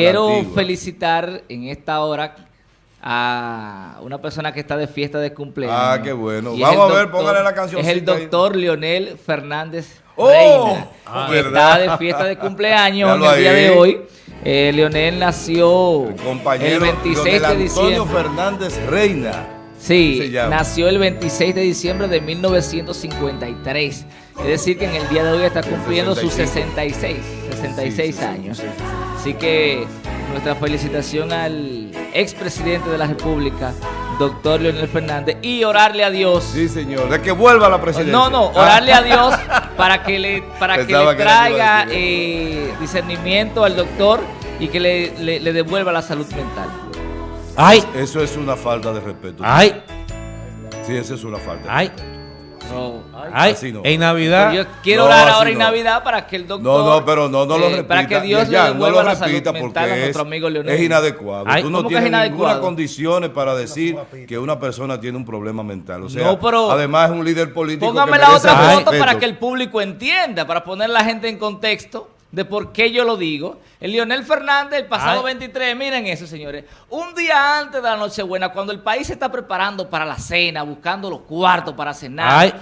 Quiero felicitar en esta hora a una persona que está de fiesta de cumpleaños. Ah, qué bueno. Vamos a ver, póngale la cancioncita Es el ahí. doctor Leonel Fernández ¡Oh! Reina, Ah, que está de fiesta de cumpleaños en el día ahí. de hoy. Eh, Leonel nació Compañero el 26 Leonel de Antonio diciembre. Fernández Reina. Sí, nació el 26 de diciembre de 1953. Es decir, que en el día de hoy está cumpliendo sus 66, 66 Sí, sí, sí, años. sí. Así que nuestra felicitación al expresidente de la República, doctor Leonel Fernández, y orarle a Dios. Sí, señor. De que vuelva a la presidencia. No, no, Ah. orarle a Dios para que le, para que Pensaba le que traiga eh, discernimiento al doctor y que le, le- le devuelva la salud mental. Ay, Eso es una falta de respeto. ay, Sí, eso es una falta. de ay, respeto. No. ay. Así no. En Navidad. Yo quiero No, orar ahora en no. Navidad para que el doctor. No, no, pero no, no lo eh, repita. Para que Dios Ya, le no devuelva lo la salud repita mental porque a es, nuestro amigo Leonel. es inadecuado. Ay, Tú no ¿cómo que tienes es ninguna condiciones para decir que una persona tiene un problema mental. O sea, No, pero- además es un líder político Póngame que la otra respeto. foto para que el público entienda, para poner la gente en contexto de por qué yo lo digo. El Leonel Fernández, el pasado Ay. 23, miren eso, señores. Un día antes de la Nochebuena, cuando el país se está preparando para la cena, buscando los cuartos para cenar. Ay.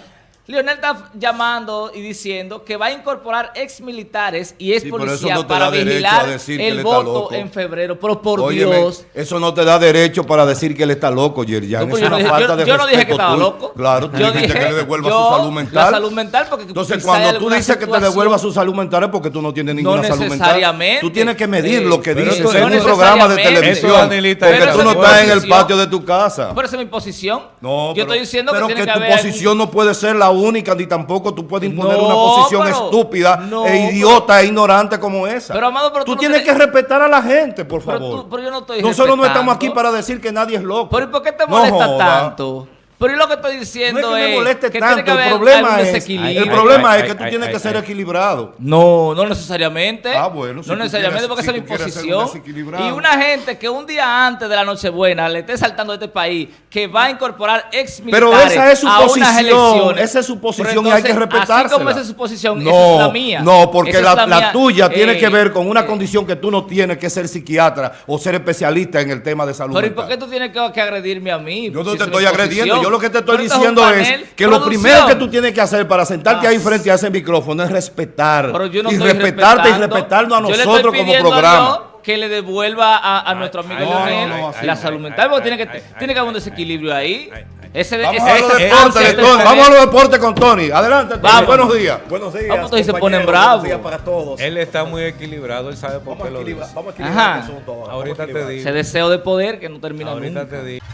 Leonel está llamando y diciendo que va a incorporar ex militares y ex Sí, pero eso policías no te para da derecho vigilar a decir que él el está voto loco. en febrero. Pero por Óyeme, Dios. eso no te da derecho para decir que él está loco, Yerjan. No, pues es yo no una dije- falta yo- de yo no dije que estaba loco. Claro, tú Yo dijiste dije- que le devuelva yo, su salud la mental. salud mental, porque Entonces, cuando tú dices que te devuelva su salud mental es porque tú no tienes ninguna salud mental. necesariamente. Tú tienes que medir lo que pero dices en no un programa de televisión. Eso, porque pero tú esa no es mi estás en el posición. patio de tu casa. Por eso es mi posición. No, yo pero, estoy diciendo pero que tu posición no puede ser la única, ni tampoco tú puedes imponer No, una posición pero- estúpida no, e idiota e ignorante como esa. Pero, Amado, pero tú tienes que respetar a la gente, por favor. tú- pero yo no estoy Nosotros no estamos aquí para decir que nadie es loco. Pero ¿y por qué te molesta tanto? Pero ¿y lo que estoy diciendo No es que me moleste que tiene que tanto, el haber problema es, desequilibrio. el problema Ay, es que ay, tú ay, tienes ay, que ser ay. equilibrado. No, no necesariamente. Ah, bueno, si no necesariamente quieres- porque si esa es mi un posición. Y una gente que un día antes de la Nochebuena le esté saltando a este país que va a incorporar ex Pero militares esa es su a posición, esa es su posición Pero y hay que respetársela. Así como esa es su posición, No, esa es la mía. no, porque la, la tuya tiene Eh, que ver con una eh, condición que tú no tienes que ser psiquiatra o ser especialista en el tema de salud Pero ¿y por qué tú tienes que, agredirme a mí? Yo no te es estoy agrediendo. Yo lo que te estoy es diciendo es que lo primero que tú tienes que hacer para sentarte Ah. ahí frente a ese micrófono es respetar. Pero yo no y estoy respetarte y respetarnos a nosotros como programa. Que le devuelva a, a nuestro amigo ay, Leonel no, no, así la salud Ay, mental, ay, porque tiene que, ay, ay, tiene que haber un ay, desequilibrio ay, ahí. ay, ay. Ese, Vamos ese- a los deportes, ansia de Tony. tener- Vamos a los deportes con Tony. Adelante, Tony. Vamos. Buenos días. Buenos días. Vamos, todos se ponen bravos. Buenos días para todos. Él está muy equilibrado, él sabe por Vamos qué a lo dice. vamos a equilibrar Ajá. el asunto ahora. Ahorita te digo. Ese deseo de poder que no termina Ahorita nunca. te digo.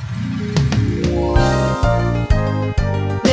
嗯。